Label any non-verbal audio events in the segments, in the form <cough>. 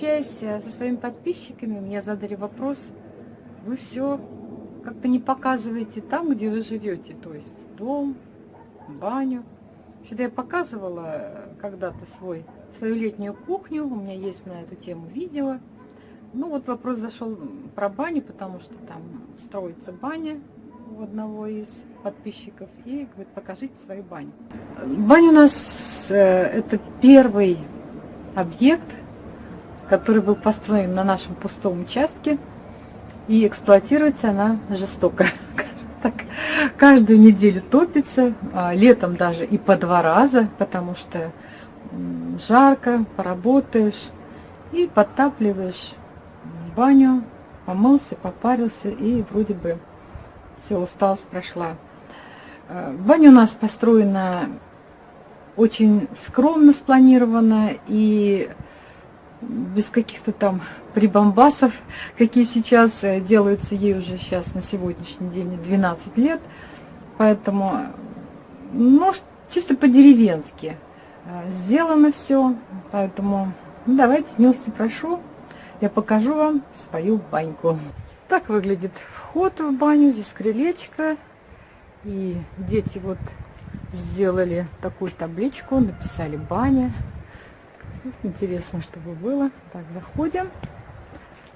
общаясь со своими подписчиками, мне задали вопрос, вы все как-то не показываете там, где вы живете, то есть дом, баню. Что-то я показывала когда-то свой, свою летнюю кухню, у меня есть на эту тему видео. Ну вот вопрос зашел про баню, потому что там строится баня у одного из подписчиков и говорит, покажите свою баню. Баня у нас э, это первый объект, который был построен на нашем пустом участке и эксплуатируется она жестоко. <laughs> Так, каждую неделю топится, а летом даже и по два раза, потому что жарко, поработаешь и подтапливаешь баню, помылся, попарился и вроде бы все, усталость прошла. Э, баня у нас построена очень скромно спланирована и без каких-то там прибамбасов, какие сейчас э, делаются ей уже сейчас на сегодняшний день 12 лет. Поэтому, ну, чисто по-деревенски э, сделано все. Поэтому ну, давайте, милости прошу, я покажу вам свою баньку. Так выглядит вход в баню. Здесь крылечко. И дети вот сделали такую табличку, написали баня. Интересно, чтобы было. Так, заходим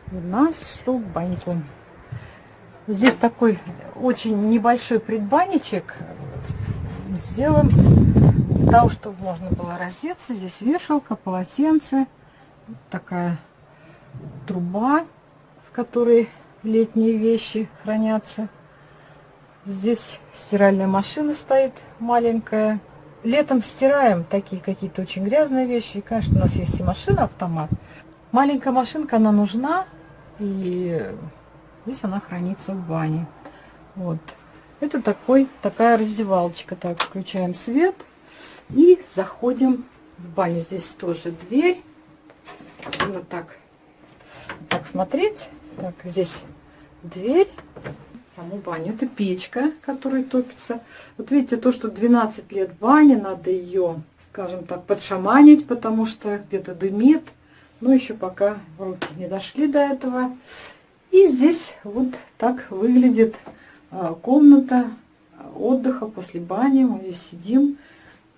в нашу баньку. Здесь такой очень небольшой предбанничек сделан для того, чтобы можно было раздеться. Здесь вешалка, полотенце, такая труба, в которой летние вещи хранятся. Здесь стиральная машина стоит маленькая. Летом стираем такие какие-то очень грязные вещи. И, конечно, у нас есть и машина-автомат. Маленькая машинка, она нужна. И здесь она хранится в бане. Вот. Это такой, такая раздевалочка. Так, включаем свет. И заходим в баню. Здесь тоже дверь. Вот так. Так смотреть. Так, здесь дверь, саму баню. Это печка, которая топится. Вот видите, то, что 12 лет бани, надо ее, скажем так, подшаманить, потому что где-то дымит. Но еще пока руки не дошли до этого. И здесь вот так выглядит а, комната отдыха после бани. Мы здесь сидим.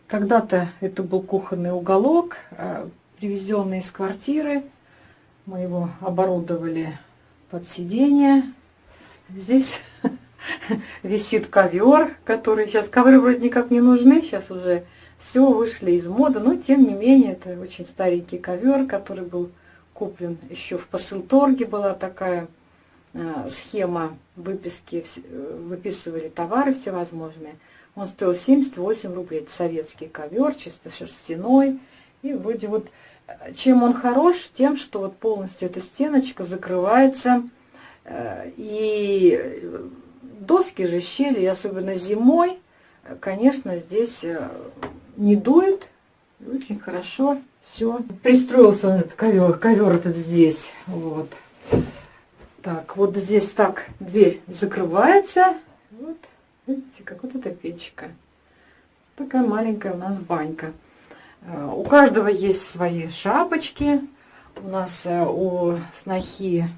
Когда-то это был кухонный уголок, а, привезенный из квартиры. Мы его оборудовали под сиденье. Здесь <laughs> висит ковер, который сейчас, ковры вроде никак не нужны, сейчас уже все вышли из моды, но тем не менее это очень старенький ковер, который был куплен еще в посылторге, была такая э, схема выписки, э, выписывали товары всевозможные. Он стоил 78 рублей, это советский ковер, чисто шерстяной, и вроде вот чем он хорош? Тем, что вот полностью эта стеночка закрывается. Э, и доски же щели, особенно зимой, конечно, здесь э, не дует. Очень хорошо все. Пристроился этот ковер, ковер этот здесь. Вот. Так, вот здесь так дверь закрывается. Вот, видите, как вот эта печка. Такая маленькая у нас банька. У каждого есть свои шапочки. У нас э, у снохи,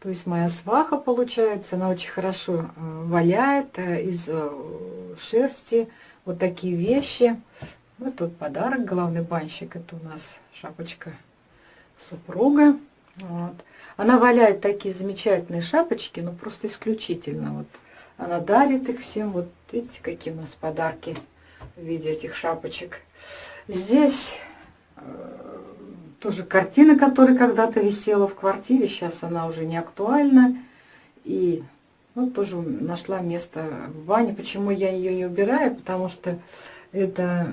то есть моя сваха получается, она очень хорошо э, валяет э, из шерсти. Вот такие вещи. Вот тут подарок, главный банщик. Это у нас шапочка супруга. Вот. Она валяет такие замечательные шапочки, ну просто исключительно. Вот она дарит их всем. Вот видите, какие у нас подарки в виде этих шапочек. Здесь э, тоже картина, которая когда-то висела в квартире, сейчас она уже не актуальна. И ну, тоже нашла место в бане. Почему я ее не убираю? Потому что это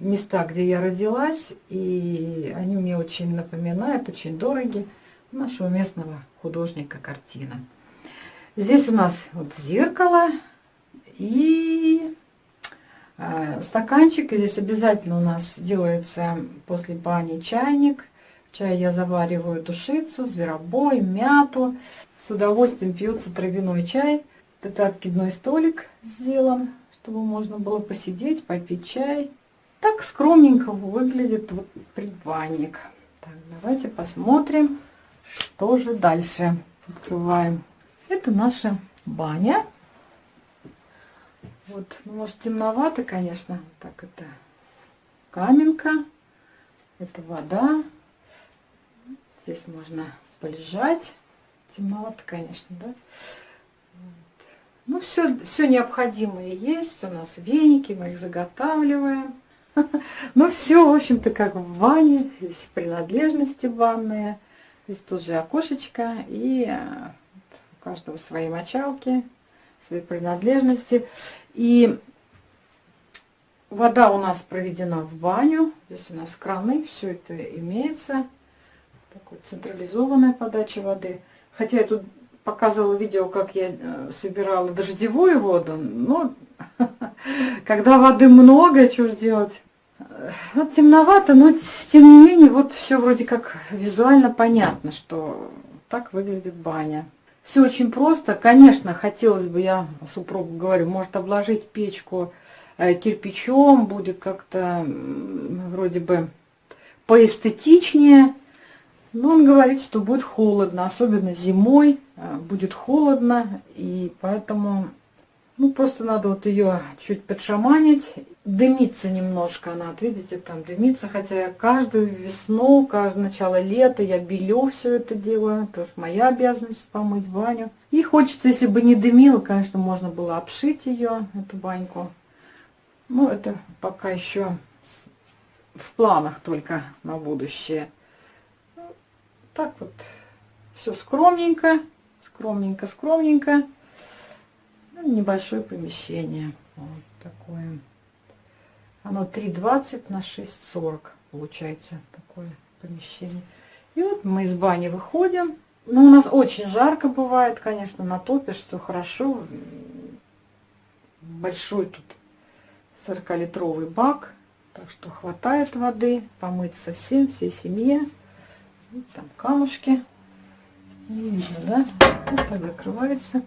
места, где я родилась, и они мне очень напоминают, очень дороги нашего местного художника картина. Здесь у нас вот зеркало и стаканчик. Здесь обязательно у нас делается после бани чайник. чай я завариваю душицу, зверобой, мяту. С удовольствием пьется травяной чай. Это откидной столик сделан, чтобы можно было посидеть, попить чай. Так скромненько выглядит вот предбанник. Так, давайте посмотрим, что же дальше. Открываем. Это наша баня. Вот, ну, может, темновато, конечно. Так, это каменка. Это вода. Здесь можно полежать. Темновато, конечно, да? Вот. Ну, все, все необходимое есть. У нас веники, мы их заготавливаем. <laughs> Ну, все, в общем-то, как в ванне. Здесь принадлежности ванные. Здесь тоже окошечко. И э, у каждого свои мочалки, свои принадлежности. И вода у нас проведена в баню. Здесь у нас краны, все это имеется. Такой централизованная подача воды. Хотя я тут показывала видео, как я э, собирала дождевую воду. Но <laughs> когда воды много, что делать? Вот темновато, но тем не менее, вот все вроде как визуально понятно, что так выглядит баня. Все очень просто. Конечно, хотелось бы, я супругу говорю, может обложить печку э, кирпичом, будет как-то вроде бы поэстетичнее. Но он говорит, что будет холодно, особенно зимой э, будет холодно, и поэтому ну, просто надо вот ее чуть подшаманить. Дымится немножко она, вот видите, там дымится. Хотя я каждую весну, каждое начало лета я белю все это. Потому что моя обязанность помыть баню. И хочется, если бы не дымило, конечно, можно было обшить ее, эту баньку. Ну, это пока еще в планах только на будущее. Так вот, все скромненько, скромненько, скромненько. Ну, небольшое помещение. Вот такое. Оно 3,20 на 6,40 получается такое помещение. И вот мы из бани выходим. Ну, у нас очень жарко бывает, конечно, натопишь, все хорошо. Большой тут 40-литровый бак, так что хватает воды, помыться всем, всей семье. Вот там камушки. Не видно, да? Вот так закрывается.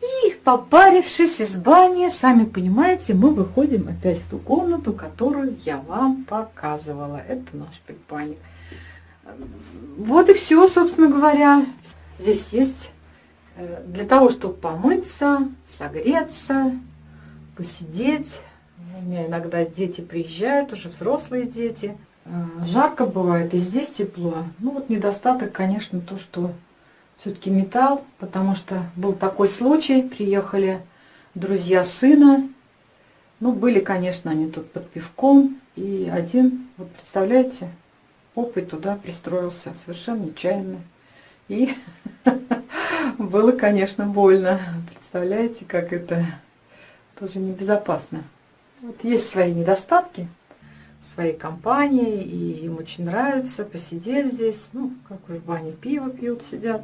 И попарившись из бани, сами понимаете, мы выходим опять в ту комнату, которую я вам показывала. Это наш предбанник. Вот и все, собственно говоря. Здесь есть э, для того, чтобы помыться, согреться, посидеть. У меня иногда дети приезжают, уже взрослые дети. Э, жарко бывает, и здесь тепло. Ну вот недостаток, конечно, то, что все-таки металл, потому что был такой случай, приехали друзья сына, ну, были, конечно, они тут под пивком, и один, вот представляете, попой туда пристроился, совершенно нечаянно. И <laughs> было, конечно, больно. Представляете, как это тоже небезопасно. Вот есть свои недостатки, своей компании, и им очень нравится посидеть здесь. Ну, как в бане пиво пьют, сидят.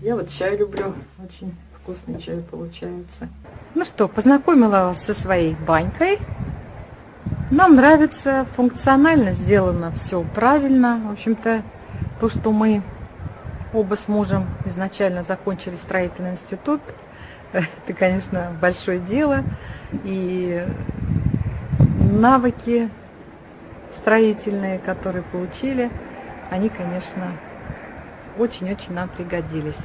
Я вот чай люблю, очень вкусный чай получается. Ну что, познакомила вас со своей банькой. Нам нравится, функционально сделано все правильно. В общем-то, то, что мы оба с мужем изначально закончили строительный институт, <laughs> это, конечно, большое дело. И навыки строительные, которые получили, они, конечно, очень-очень нам пригодились.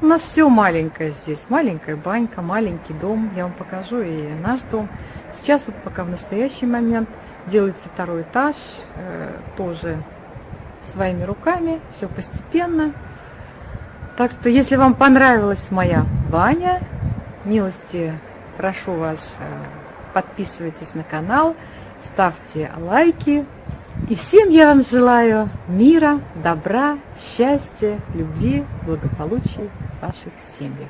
У нас все маленькое здесь, маленькая банька, маленький дом. Я вам покажу и наш дом. Сейчас вот пока в настоящий момент делается второй этаж, э, тоже своими руками, все постепенно. Так что, если вам понравилась моя баня, милости прошу вас, э, подписывайтесь на канал, ставьте лайки. И всем я вам желаю мира, добра, счастья, любви, благополучия в ваших семьях.